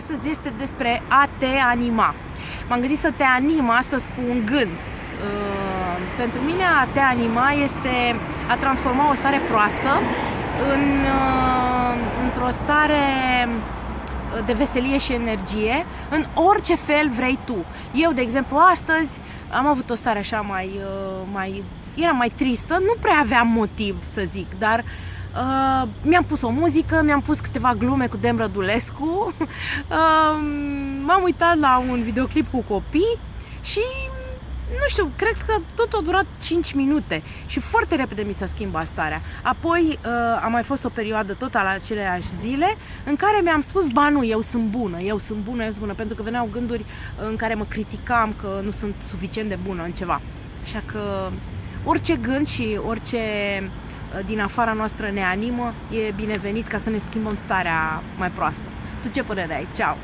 Astăzi este despre a te anima. M-am gândit să te anim astăzi cu un gând. Uh, pentru mine a te anima este a transforma o stare proastă în, uh, într-o stare de veselie și energie în orice fel vrei tu. Eu, de exemplu, astăzi am avut o stare așa mai, uh, mai era mai tristă, nu prea aveam motiv să zic, dar uh, mi-am pus o muzică, mi-am pus câteva glume cu Dem Rădulescu, uh, m-am uitat la un videoclip cu copii și nu știu, cred că tot a durat 5 minute și foarte repede mi s-a schimbat starea. Apoi uh, a mai fost o perioadă tot la aceleași zile în care mi-am spus, ba nu, eu sunt bună, eu sunt bună, eu sunt bună, pentru că veneau gânduri în care mă criticam că nu sunt suficient de bună în ceva. Așa că orice gând și orice uh, din afara noastră ne animă e binevenit ca să ne schimbăm starea mai proastă. Tu ce părere ai? Ceau!